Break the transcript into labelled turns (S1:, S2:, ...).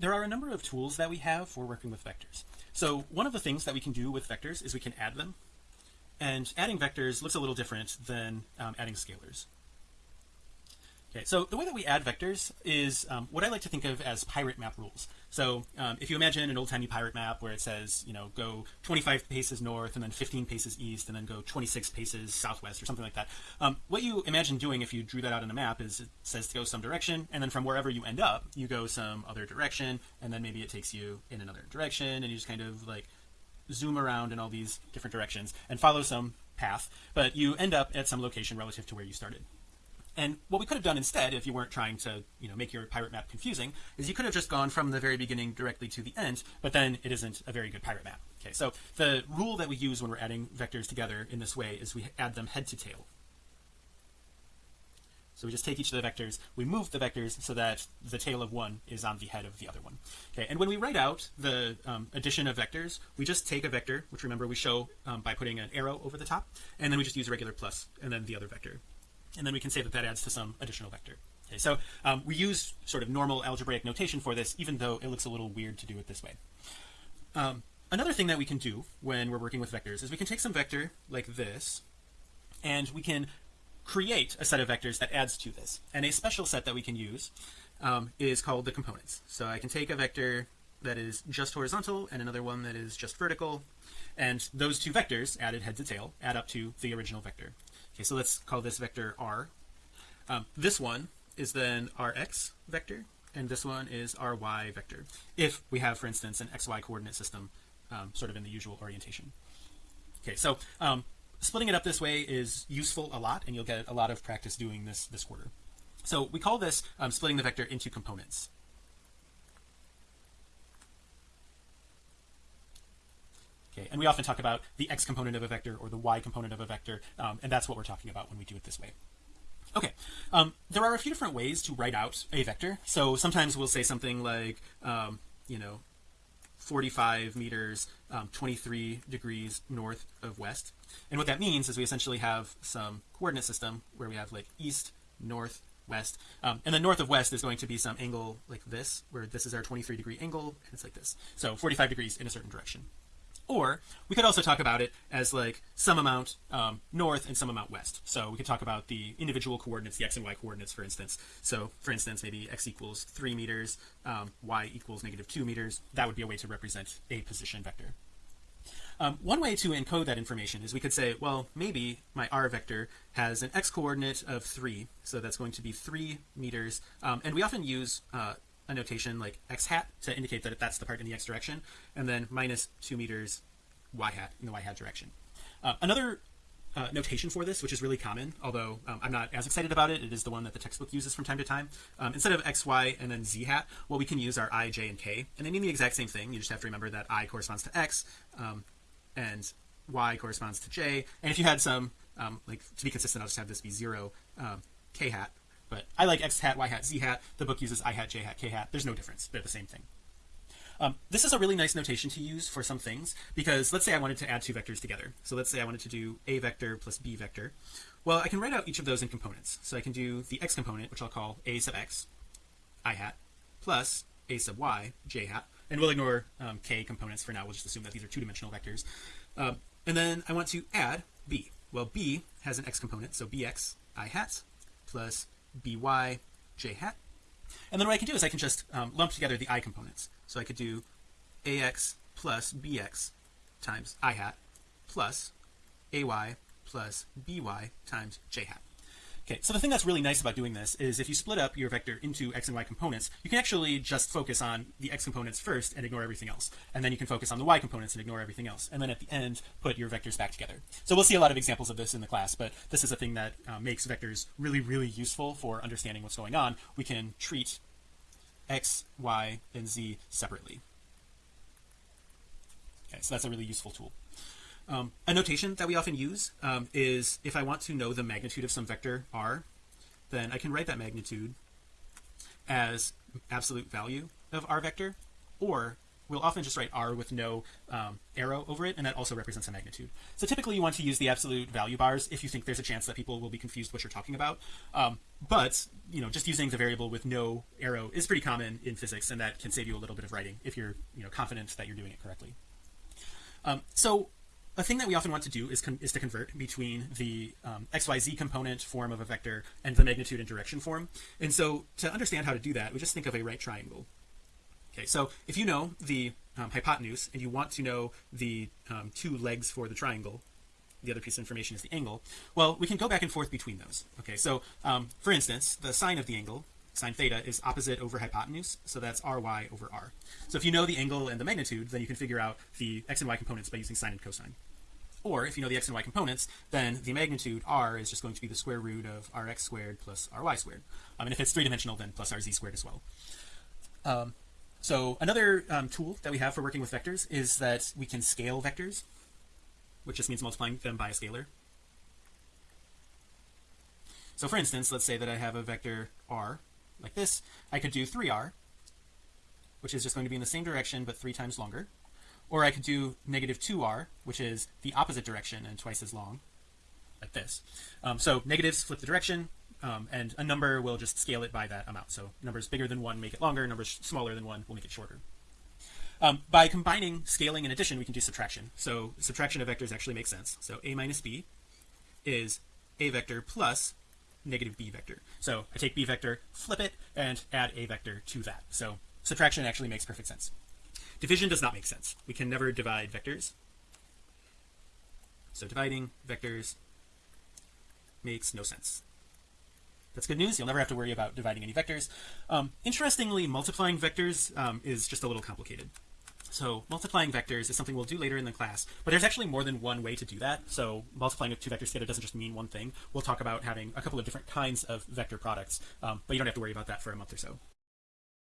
S1: there are a number of tools that we have for working with vectors. So one of the things that we can do with vectors is we can add them. And adding vectors looks a little different than um, adding scalars Okay, so the way that we add vectors is um, what I like to think of as pirate map rules. So um, if you imagine an old timey pirate map where it says, you know, go 25 paces north and then 15 paces east and then go 26 paces southwest or something like that. Um, what you imagine doing if you drew that out on a map is it says to go some direction and then from wherever you end up, you go some other direction and then maybe it takes you in another direction and you just kind of like zoom around in all these different directions and follow some path, but you end up at some location relative to where you started. And what we could have done instead, if you weren't trying to, you know, make your pirate map confusing, is you could have just gone from the very beginning directly to the end, but then it isn't a very good pirate map. Okay, so the rule that we use when we're adding vectors together in this way is we add them head to tail. So we just take each of the vectors, we move the vectors so that the tail of one is on the head of the other one. Okay, and when we write out the um, addition of vectors, we just take a vector, which remember we show um, by putting an arrow over the top, and then we just use a regular plus, and then the other vector and then we can say that that adds to some additional vector. Okay so um, we use sort of normal algebraic notation for this even though it looks a little weird to do it this way. Um, another thing that we can do when we're working with vectors is we can take some vector like this and we can create a set of vectors that adds to this. And a special set that we can use um, is called the components. So I can take a vector that is just horizontal and another one that is just vertical and those two vectors added head to tail add up to the original vector okay so let's call this vector r. Um, this one is then our x vector and this one is our y vector if we have for instance an xy coordinate system um, sort of in the usual orientation. Okay so um, splitting it up this way is useful a lot and you'll get a lot of practice doing this this quarter. So we call this um, splitting the vector into components okay and we often talk about the x component of a vector or the y component of a vector um, and that's what we're talking about when we do it this way. Okay um, there are a few different ways to write out a vector. So sometimes we'll say something like um, you know 45 meters um, 23 degrees north of west. And what that means is we essentially have some coordinate system where we have like east north west. Um, and then north of west is going to be some angle like this where this is our 23 degree angle and it's like this. So 45 degrees in a certain direction or we could also talk about it as like some amount um, north and some amount west. So we could talk about the individual coordinates the x and y coordinates for instance. So for instance maybe x equals three meters um, y equals negative two meters. That would be a way to represent a position vector. Um, one way to encode that information is we could say well maybe my r vector has an x coordinate of three. So that's going to be three meters. Um, and we often use uh, a notation like x hat to indicate that that's the part in the x direction and then minus two meters y hat in the y hat direction. Uh, another uh, notation for this which is really common although um, I'm not as excited about it it is the one that the textbook uses from time to time um, instead of x y and then z hat what we can use are i j and k and they mean the exact same thing you just have to remember that i corresponds to x um, and y corresponds to j and if you had some um, like to be consistent I'll just have this be zero um, k hat but I like X hat, Y hat, Z hat. The book uses I hat, J hat, K hat. There's no difference. They're the same thing. Um, this is a really nice notation to use for some things because let's say I wanted to add two vectors together. So let's say I wanted to do a vector plus b vector. Well, I can write out each of those in components. So I can do the x component, which I'll call a sub x, i hat, plus a sub y, j hat. And we'll ignore um, k components for now. We'll just assume that these are two-dimensional vectors. Um, and then I want to add b. Well, b has an x component, so bx i hat plus by j hat. And then what I can do is I can just um, lump together the i components. So I could do ax plus bx times i hat plus ay plus by times j hat Okay, so the thing that's really nice about doing this is if you split up your vector into x and y components, you can actually just focus on the x components first and ignore everything else. And then you can focus on the y components and ignore everything else. And then at the end, put your vectors back together. So we'll see a lot of examples of this in the class, but this is a thing that uh, makes vectors really, really useful for understanding what's going on. We can treat x, y, and z separately. Okay, so that's a really useful tool. Um, a notation that we often use um, is if I want to know the magnitude of some vector r, then I can write that magnitude as absolute value of r vector, or we'll often just write r with no um, arrow over it and that also represents a magnitude. So typically you want to use the absolute value bars if you think there's a chance that people will be confused what you're talking about. Um, but you know just using the variable with no arrow is pretty common in physics and that can save you a little bit of writing if you're you know confident that you're doing it correctly. Um, so a thing that we often want to do is, is to convert between the um, xyz component form of a vector and the magnitude and direction form. And so to understand how to do that we just think of a right triangle. Okay so if you know the um, hypotenuse and you want to know the um, two legs for the triangle the other piece of information is the angle well we can go back and forth between those. Okay so um, for instance the sine of the angle sine theta is opposite over hypotenuse so that's ry over r. So if you know the angle and the magnitude then you can figure out the x and y components by using sine and cosine. Or if you know the x and y components then the magnitude r is just going to be the square root of rx squared plus ry squared. Um, and if it's three-dimensional then plus rz squared as well. Um, so another um, tool that we have for working with vectors is that we can scale vectors which just means multiplying them by a scalar. So for instance let's say that I have a vector r like this I could do 3r which is just going to be in the same direction but three times longer. Or I could do negative 2r which is the opposite direction and twice as long like this. Um, so negatives flip the direction um, and a number will just scale it by that amount. So numbers bigger than one make it longer numbers smaller than one will make it shorter. Um, by combining scaling and addition we can do subtraction. So subtraction of vectors actually makes sense. So a minus b is a vector plus negative b vector. So I take b vector flip it and add a vector to that. So subtraction actually makes perfect sense. Division does not make sense. We can never divide vectors. So dividing vectors makes no sense. That's good news. You'll never have to worry about dividing any vectors. Um, interestingly multiplying vectors um, is just a little complicated so multiplying vectors is something we'll do later in the class but there's actually more than one way to do that. So multiplying two vectors together doesn't just mean one thing. We'll talk about having a couple of different kinds of vector products um, but you don't have to worry about that for a month or so